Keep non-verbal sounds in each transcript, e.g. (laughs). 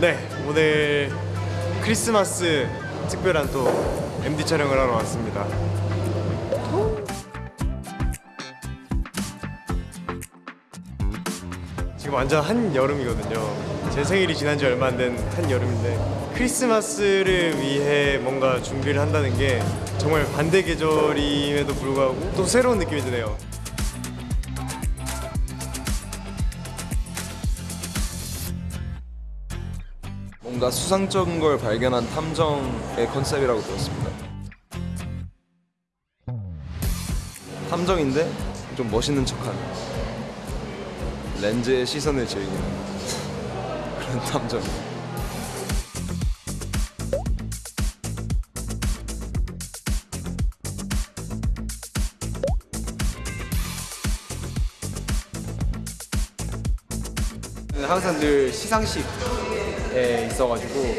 네, 오늘 크리스마스 특별한 또 MD 촬영을 하러 왔습니다. 지금 완전 한 여름이거든요. 제 생일이 지난 지 얼마 안 된 한 여름인데 크리스마스를 위해 뭔가 준비를 한다는 게 정말 반대 계절임에도 불구하고 또 새로운 느낌이 드네요. 뭔가 수상적인 걸 발견한 탐정의 컨셉이라고 들었습니다. 탐정인데 좀 멋있는 척하는 렌즈의 시선을 즐기는 그런 탐정. 항상 늘 시상식 에 있어가지고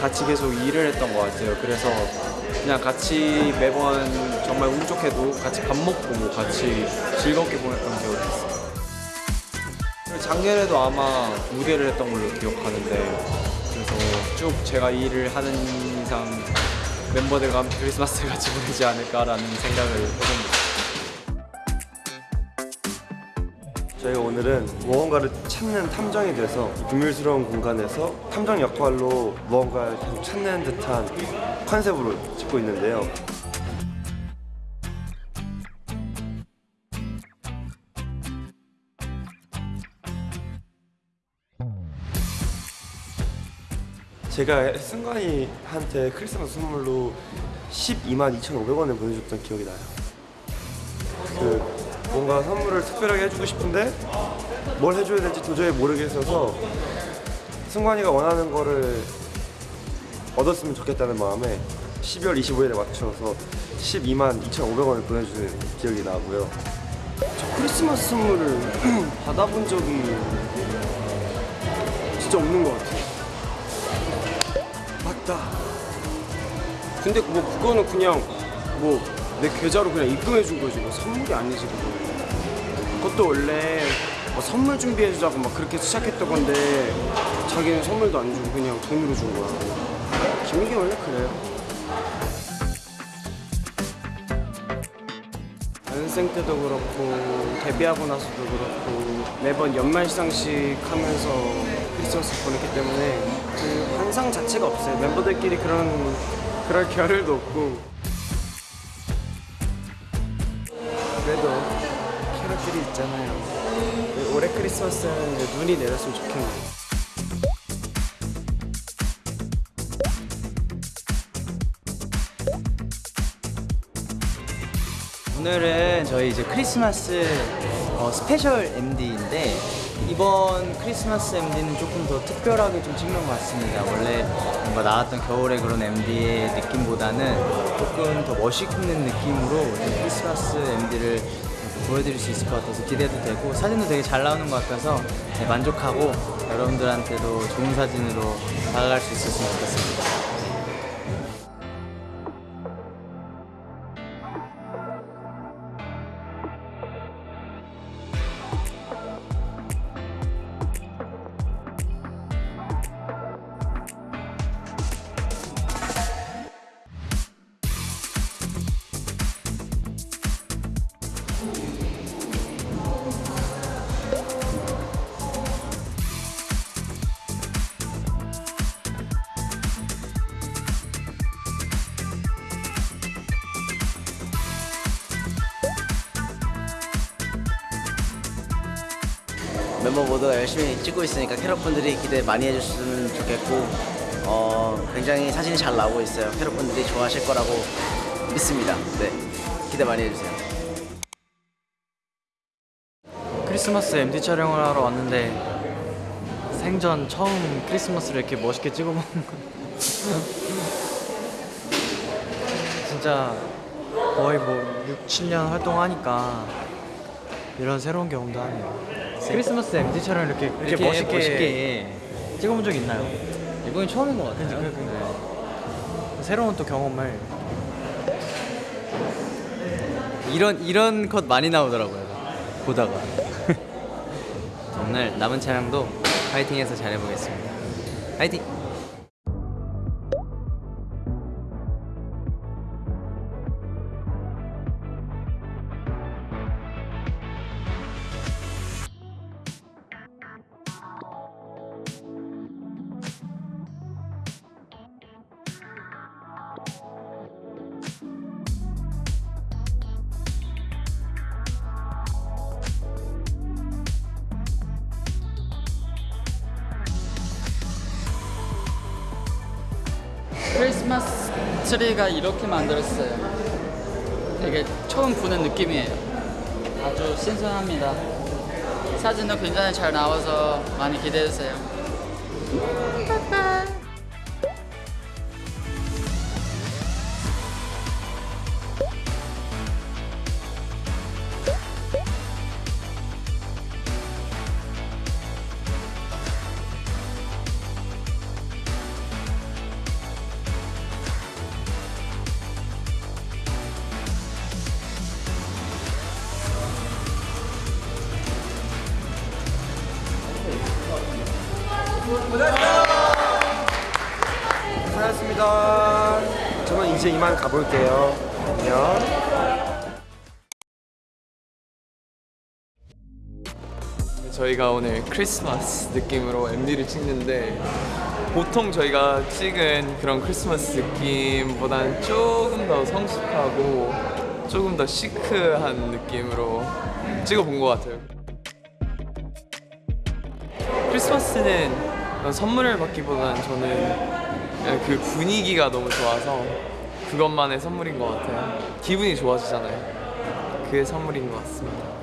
같이 계속 일을 했던 것 같아요. 그래서 그냥 같이 매번 정말 운 좋게도 같이 밥 먹고 뭐 같이 즐겁게 보냈던 기억이 있어요. 작년에도 아마 무대를 했던 걸로 기억하는데 그래서 쭉 제가 일을 하는 이상 멤버들과 함께 크리스마스를 같이 보내지 않을까라는 생각을 해봅니다. 저희가 오늘은 무언가를 찾는 탐정이 돼서 비밀스러운 공간에서 탐정 역할로 무언가를 계속 찾는 듯한 컨셉으로 찍고 있는데요. 제가 승관이한테 크리스마스 선물로 12만 2,500원을 보내줬던 기억이 나요. 그 뭔가 선물을 특별하게 해주고 싶은데 뭘 해줘야 될지 도저히 모르겠어서 승관이가 원하는 거를 얻었으면 좋겠다는 마음에 12월 25일에 맞춰서 12만 2,500원을 보내주는 기억이 나고요. 저 크리스마스 선물을 (clears throat) 받아본 적이 진짜 없는 것 같아요. 맞다. 근데 뭐 그거는 그냥 뭐 내 계좌로 그냥 입금해 준 거지 뭐 선물이 아니지 그거. 그것도 원래 뭐 선물 준비해 주자고 막 그렇게 시작했던 건데 자기는 선물도 안 주고 그냥 돈으로 준 거야. 김희기 원래 그래요. 연생 때도 그렇고 데뷔하고 나서도 그렇고 매번 연말 시상식 하면서 크리스마스 보냈기 때문에 그 환상 자체가 없어요. 멤버들끼리 그런 그럴 (laughs) 겨를도 없고. 있잖아요. 올해 크리스마스는 눈이 내렸으면 좋겠네요. 오늘은 저희 이제 크리스마스 어, special MD인데 이번 크리스마스 MD는 조금 더 특별하게 좀 찍는 것 같습니다. 원래 뭔가 나왔던 겨울의 그런 MD의 느낌보다는 조금 더 멋있는 느낌으로 좀 크리스마스 MD를 보여드릴 수 있을 것 같아서 기대도 되고 사진도 되게 잘 나오는 것 같아서 네, 만족하고 여러분들한테도 좋은 사진으로 다가갈 수 있었으면 좋겠습니다. 멤버 모두가 열심히 찍고 있으니까 캐럿분들이 기대 많이 해주셨으면 좋겠고 어, 굉장히 사진이 잘 나오고 있어요. 캐럿분들이 좋아하실 거라고 믿습니다. 네, 기대 많이 해주세요. 크리스마스 MD 촬영을 하러 왔는데 생전 처음 크리스마스를 이렇게 멋있게 찍어먹는 거 (laughs) 진짜 거의 뭐 6, 7년 활동하니까 이런 새로운 경험도 하네요. 크리스마스 MD 촬영 이렇게, 이렇게 멋있게, 찍어본 적 있나요? 이번이 처음인 것 같아요. 그러니까요. 새로운 또 경험을. 이런 이런 컷 많이 나오더라고요. 보다가. (laughs) 오늘 남은 촬영도 파이팅해서 잘해보겠습니다. 화이팅! 크리스마스 트리가 이렇게 만들었어요. 되게 처음 보는 느낌이에요. 아주 신선합니다. 사진도 굉장히 잘 나와서 많이 기대해주세요. 이제 이만 가볼게요. 안녕. 저희가 오늘 크리스마스 느낌으로 MD를 찍는데 보통 저희가 찍은 그런 크리스마스 느낌보다는 조금 더 성숙하고 조금 더 시크한 느낌으로 찍어본 것 같아요. 크리스마스는 선물을 받기보다는 저는 그 분위기가 너무 좋아서 그것만의 선물인 것 같아요. 기분이 좋아지잖아요. 그게 선물인 것 같습니다.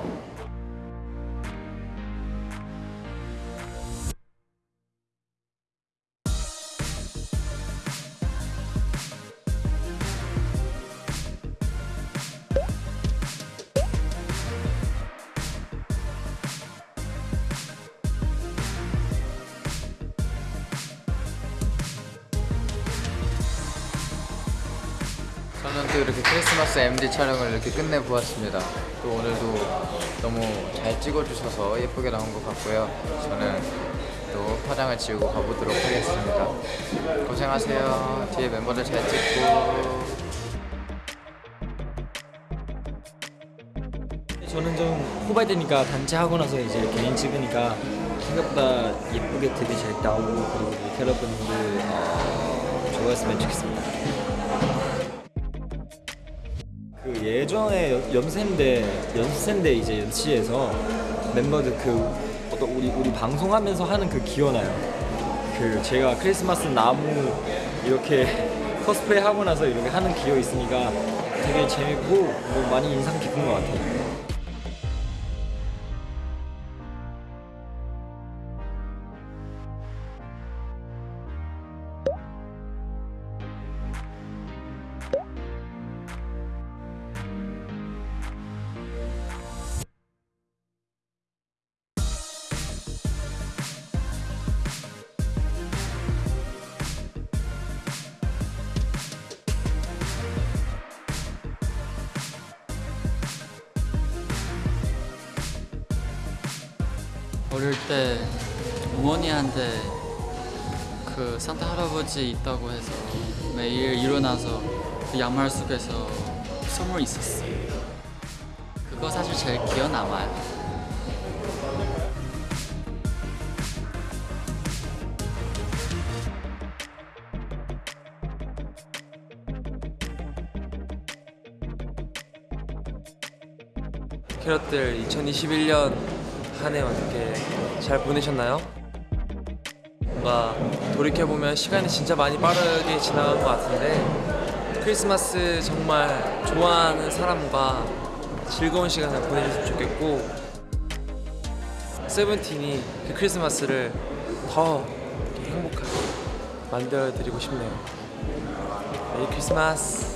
또 이렇게 크리스마스 MD 촬영을 이렇게 끝내보았습니다. 또 오늘도 너무 잘 찍어주셔서 예쁘게 나온 것 같고요. 저는 또 화장을 지우고 가보도록 하겠습니다. 고생하세요. 뒤에 멤버들 잘 찍고. 저는 좀 후발되니까 단체 하고 나서 이제 개인 찍으니까 생각보다 예쁘게 되게 잘 나오고 그리고 여러분들 어, 좋아했으면 좋겠습니다. 그 예전에 연- 연세인데 연세인데 이제 연시에서 멤버들 그 어떤 우리 우리 방송하면서 하는 그 기어나요. 그 제가 크리스마스 나무 이렇게 (laughs) 코스프레 하고 나서 이렇게 하는 기어 있으니까 되게 재밌고 뭐 많이 인상 깊은 것 같아요. 어릴 때 어머니한테 그 산타 할아버지 있다고 해서 매일 일어나서 그 양말 속에서 선물 있었어요. 그거 사실 제일 기억 남아요. 캐럿들 2021년 한 해 어떻게 잘 보내셨나요? 뭔가 돌이켜보면 시간이 진짜 많이 빠르게 지나간 것 같은데 크리스마스 정말 좋아하는 사람과 즐거운 시간을 보내셨으면 좋겠고 세븐틴이 그 크리스마스를 더 행복하게 만들어드리고 싶네요 메리 크리스마스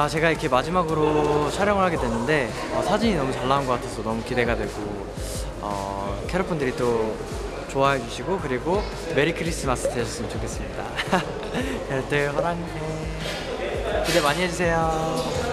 네, 아, 제가 이렇게 마지막으로 촬영을 하게 됐는데 어, 사진이 너무 잘 나온 것 같아서 너무 기대가 되고 어, 캐럿분들이 또 좋아해 주시고 그리고 메리 크리스마스 되셨으면 좋겠습니다. (laughs) 캐럿들 허랑해 기대 많이 해주세요.